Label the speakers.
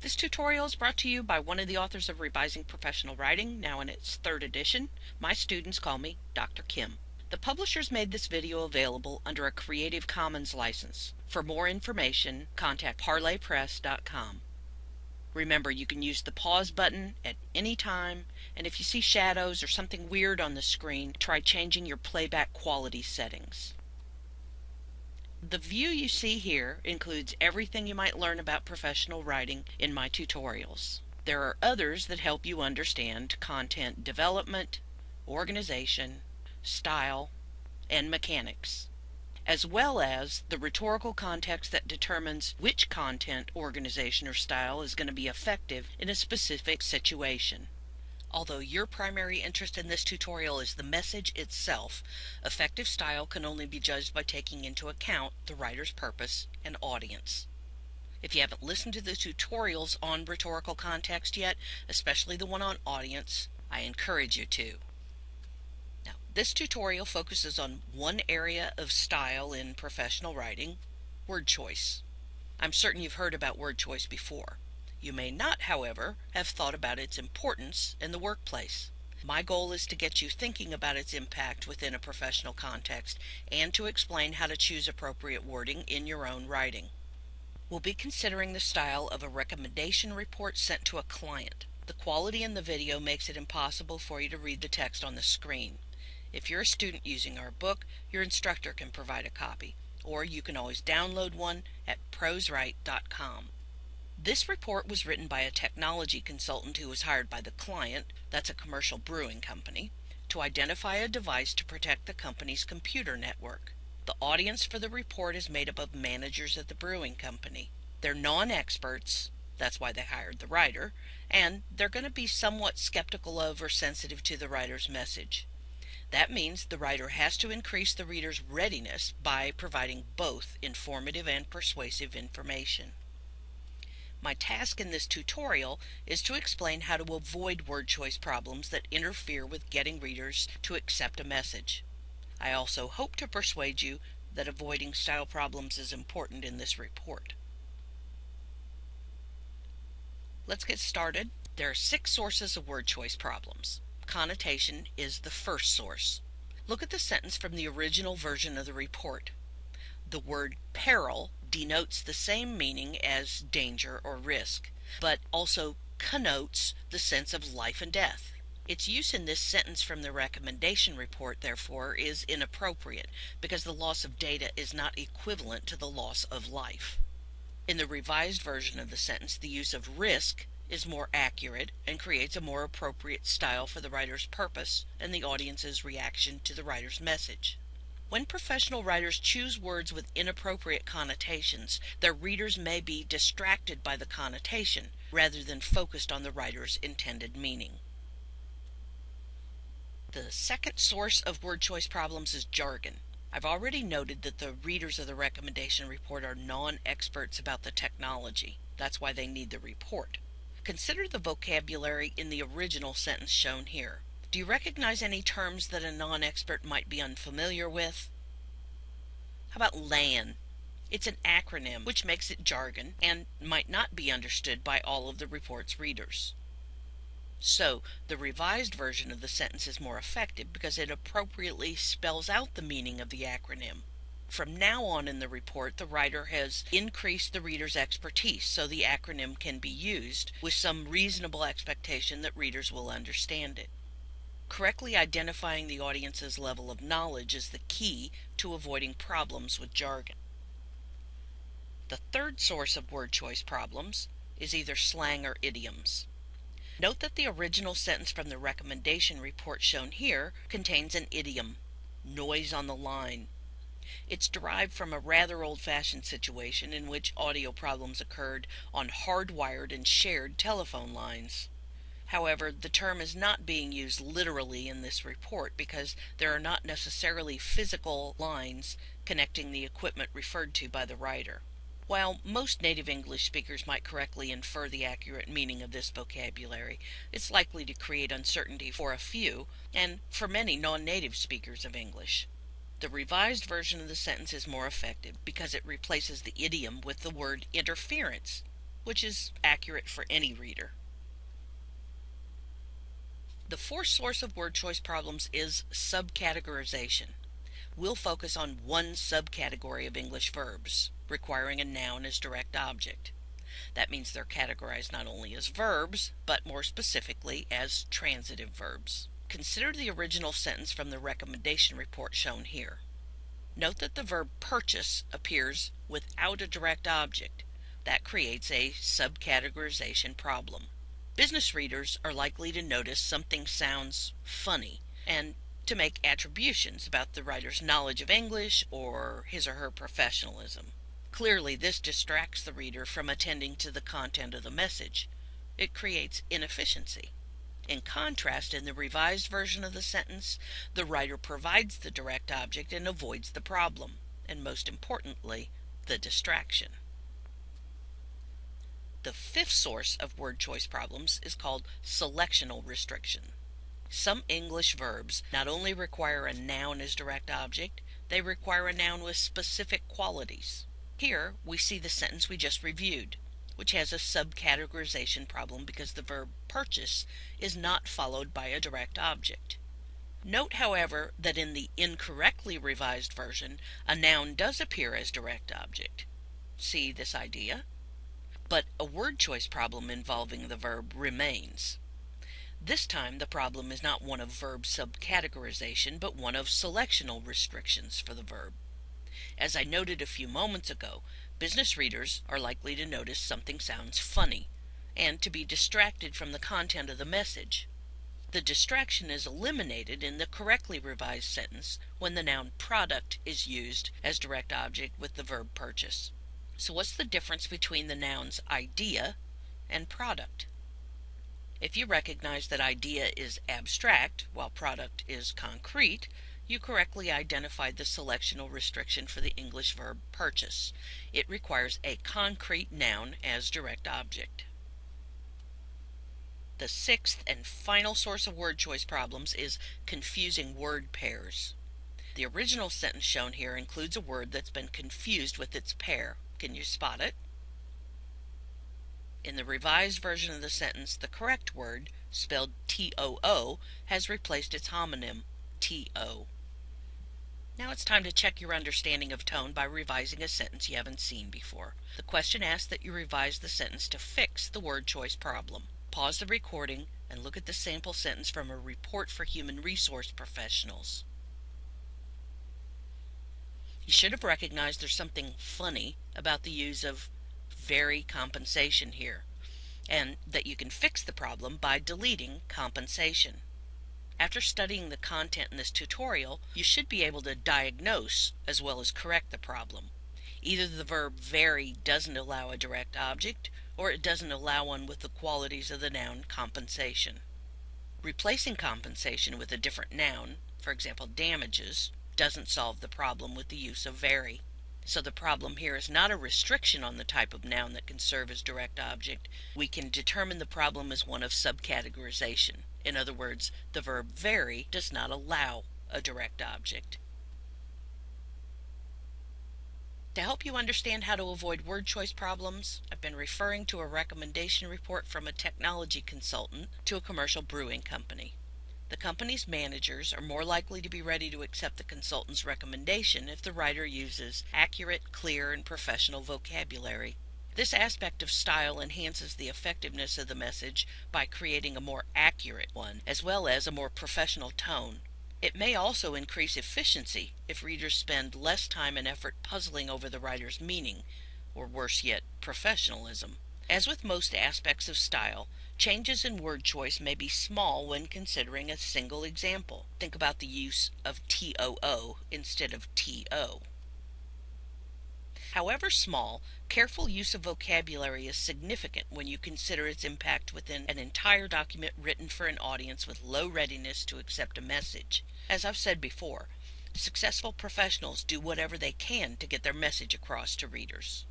Speaker 1: This tutorial is brought to you by one of the authors of Revising Professional Writing, now in its third edition. My students call me Dr. Kim. The publishers made this video available under a Creative Commons license. For more information, contact parlorpress.com. Remember, you can use the pause button at any time, and if you see shadows or something weird on the screen, try changing your playback quality settings. The view you see here includes everything you might learn about professional writing in my tutorials. There are others that help you understand content development, organization, style, and mechanics, as well as the rhetorical context that determines which content, organization, or style is going to be effective in a specific situation. Although your primary interest in this tutorial is the message itself, effective style can only be judged by taking into account the writer's purpose and audience. If you haven't listened to the tutorials on rhetorical context yet, especially the one on audience, I encourage you to. Now, this tutorial focuses on one area of style in professional writing, word choice. I'm certain you've heard about word choice before. You may not, however, have thought about its importance in the workplace. My goal is to get you thinking about its impact within a professional context and to explain how to choose appropriate wording in your own writing. We'll be considering the style of a recommendation report sent to a client. The quality in the video makes it impossible for you to read the text on the screen. If you're a student using our book, your instructor can provide a copy, or you can always download one at proswrite.com. This report was written by a technology consultant who was hired by the client, that's a commercial brewing company, to identify a device to protect the company's computer network. The audience for the report is made up of managers at the brewing company. They're non experts, that's why they hired the writer, and they're going to be somewhat skeptical of or sensitive to the writer's message. That means the writer has to increase the reader's readiness by providing both informative and persuasive information. My task in this tutorial is to explain how to avoid word choice problems that interfere with getting readers to accept a message. I also hope to persuade you that avoiding style problems is important in this report. Let's get started. There are six sources of word choice problems. Connotation is the first source. Look at the sentence from the original version of the report. The word peril denotes the same meaning as danger or risk, but also connotes the sense of life and death. Its use in this sentence from the recommendation report, therefore, is inappropriate because the loss of data is not equivalent to the loss of life. In the revised version of the sentence, the use of risk is more accurate and creates a more appropriate style for the writer's purpose and the audience's reaction to the writer's message. When professional writers choose words with inappropriate connotations, their readers may be distracted by the connotation rather than focused on the writer's intended meaning. The second source of word choice problems is jargon. I've already noted that the readers of the recommendation report are non experts about the technology. That's why they need the report. Consider the vocabulary in the original sentence shown here. Do you recognize any terms that a non expert might be unfamiliar with? How about LAN? It's an acronym which makes it jargon and might not be understood by all of the report's readers. So, the revised version of the sentence is more effective because it appropriately spells out the meaning of the acronym. From now on in the report, the writer has increased the reader's expertise so the acronym can be used with some reasonable expectation that readers will understand it. Correctly identifying the audience's level of knowledge is the key to avoiding problems with jargon. The third source of word choice problems is either slang or idioms. Note that the original sentence from the recommendation report shown here contains an idiom, noise on the line. It's derived from a rather old-fashioned situation in which audio problems occurred on hardwired and shared telephone lines. However, the term is not being used literally in this report because there are not necessarily physical lines connecting the equipment referred to by the writer. While most native English speakers might correctly infer the accurate meaning of this vocabulary, it's likely to create uncertainty for a few and for many non native speakers of English. The revised version of the sentence is more effective because it replaces the idiom with the word interference which is accurate for any reader. The fourth source of word choice problems is subcategorization. We'll focus on one subcategory of English verbs, requiring a noun as direct object. That means they're categorized not only as verbs, but more specifically as transitive verbs. Consider the original sentence from the recommendation report shown here. Note that the verb purchase appears without a direct object. That creates a subcategorization problem. Business readers are likely to notice something sounds funny and to make attributions about the writer's knowledge of English or his or her professionalism. Clearly, this distracts the reader from attending to the content of the message. It creates inefficiency. In contrast, in the revised version of the sentence, the writer provides the direct object and avoids the problem, and most importantly, the distraction. The fifth source of word choice problems is called selectional restriction. Some English verbs not only require a noun as direct object, they require a noun with specific qualities. Here we see the sentence we just reviewed, which has a subcategorization problem because the verb purchase is not followed by a direct object. Note, however, that in the incorrectly revised version, a noun does appear as direct object. See this idea? But a word choice problem involving the verb remains. This time the problem is not one of verb subcategorization, but one of selectional restrictions for the verb. As I noted a few moments ago, business readers are likely to notice something sounds funny and to be distracted from the content of the message. The distraction is eliminated in the correctly revised sentence when the noun product is used as direct object with the verb purchase. So what's the difference between the nouns idea and product? If you recognize that idea is abstract while product is concrete, you correctly identified the selectional restriction for the English verb purchase. It requires a concrete noun as direct object. The sixth and final source of word choice problems is confusing word pairs. The original sentence shown here includes a word that's been confused with its pair. Can you spot it? In the revised version of the sentence, the correct word, spelled T-O-O, has replaced its homonym, T-O. Now it's time to check your understanding of tone by revising a sentence you haven't seen before. The question asks that you revise the sentence to fix the word choice problem. Pause the recording and look at the sample sentence from a report for human resource professionals. You should have recognized there's something funny about the use of vary compensation here, and that you can fix the problem by deleting compensation. After studying the content in this tutorial, you should be able to diagnose as well as correct the problem. Either the verb vary doesn't allow a direct object, or it doesn't allow one with the qualities of the noun compensation. Replacing compensation with a different noun, for example damages, doesn't solve the problem with the use of vary. So the problem here is not a restriction on the type of noun that can serve as direct object. We can determine the problem as one of subcategorization. In other words, the verb vary does not allow a direct object. To help you understand how to avoid word choice problems, I've been referring to a recommendation report from a technology consultant to a commercial brewing company. The company's managers are more likely to be ready to accept the consultant's recommendation if the writer uses accurate, clear, and professional vocabulary. This aspect of style enhances the effectiveness of the message by creating a more accurate one, as well as a more professional tone. It may also increase efficiency if readers spend less time and effort puzzling over the writer's meaning, or worse yet, professionalism. As with most aspects of style, changes in word choice may be small when considering a single example. Think about the use of TOO instead of TO. However small, careful use of vocabulary is significant when you consider its impact within an entire document written for an audience with low readiness to accept a message. As I've said before, successful professionals do whatever they can to get their message across to readers.